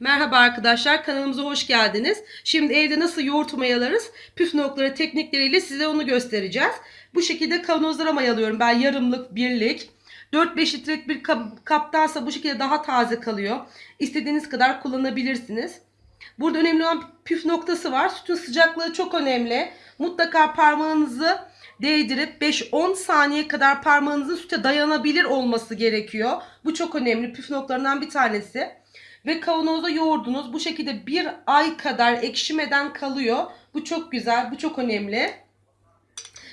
Merhaba arkadaşlar kanalımıza hoş geldiniz. Şimdi evde nasıl yoğurt mayalarız püf noktaları teknikleriyle size onu göstereceğiz. Bu şekilde kavanozlara mayalıyorum ben yarımlık birlik. 4-5 litrelik bir kap, kaptansa bu şekilde daha taze kalıyor. İstediğiniz kadar kullanabilirsiniz. Burada önemli olan püf noktası var. Sütün sıcaklığı çok önemli. Mutlaka parmağınızı değdirip 5-10 saniye kadar parmağınızın süte dayanabilir olması gerekiyor. Bu çok önemli püf noktalarından bir tanesi. Ve kavanozda yoğurdunuz. Bu şekilde bir ay kadar ekşimeden kalıyor. Bu çok güzel. Bu çok önemli.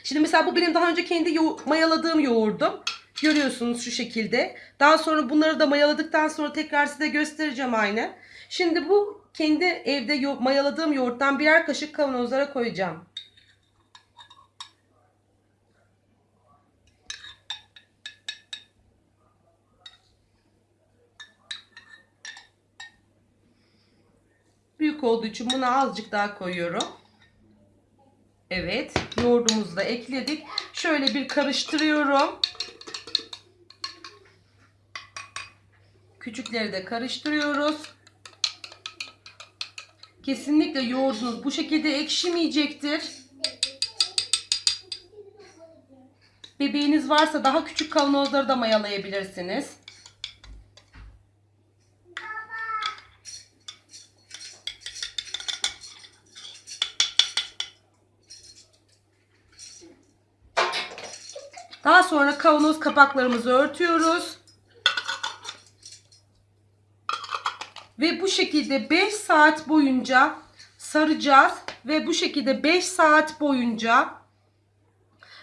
Şimdi mesela bu benim daha önce kendi yo- mayaladığım yoğurdum. Görüyorsunuz şu şekilde. Daha sonra bunları da mayaladıktan sonra tekrar size göstereceğim aynı. Şimdi bu kendi evde yo- mayaladığım yoğurttan birer kaşık kavanozlara koyacağım. Büyük olduğu için buna azıcık daha koyuyorum. Evet, yoğurdumuzu da ekledik. Şöyle bir karıştırıyorum. Küçükleri de karıştırıyoruz. Kesinlikle yoğurdunuz bu şekilde ekşimeyecektir. Bebeğiniz varsa daha küçük kavanozları da mayalayabilirsiniz. Daha sonra kavanoz kapaklarımızı örtüyoruz. Ve bu şekilde 5 saat boyunca saracağız. Ve bu şekilde 5 saat boyunca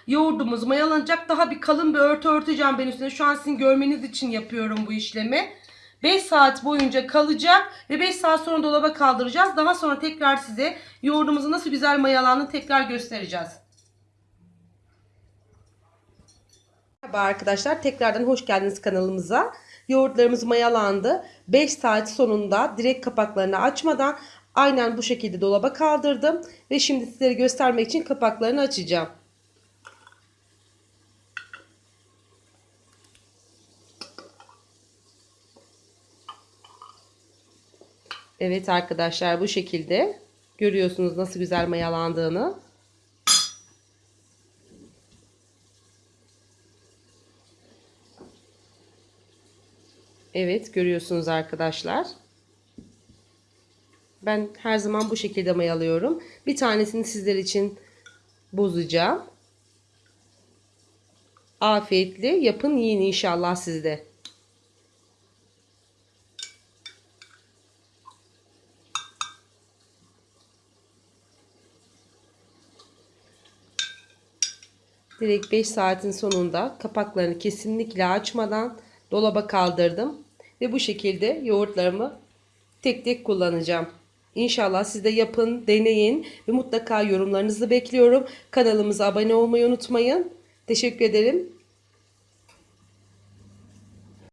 yoğurdumuz mayalanacak. Daha bir kalın bir örtü örteceğim ben üstüne. Şu an sizin görmeniz için yapıyorum bu işlemi. 5 saat boyunca kalacak ve 5 saat sonra dolaba kaldıracağız. Daha sonra tekrar size yoğurdumuzun nasıl güzel mayalandığını tekrar göstereceğiz. Merhaba arkadaşlar tekrardan hoş geldiniz kanalımıza. Yoğurtlarımız mayalandı. 5 saat sonunda direkt kapaklarını açmadan aynen bu şekilde dolaba kaldırdım. Ve şimdi sizlere göstermek için kapaklarını açacağım. Evet arkadaşlar bu şekilde görüyorsunuz nasıl güzel mayalandığını. Evet görüyorsunuz arkadaşlar. Ben her zaman bu şekilde mayalıyorum. Bir tanesini sizler için bozacağım. Afiyetli yapın yiyin inşallah sizde. Direkt 5 saatin sonunda kapaklarını kesinlikle açmadan dolaba kaldırdım. Ve bu şekilde yoğurtlarımı tek tek kullanacağım. İnşallah siz de yapın, deneyin ve mutlaka yorumlarınızı bekliyorum. Kanalımıza abone olmayı unutmayın. Teşekkür ederim.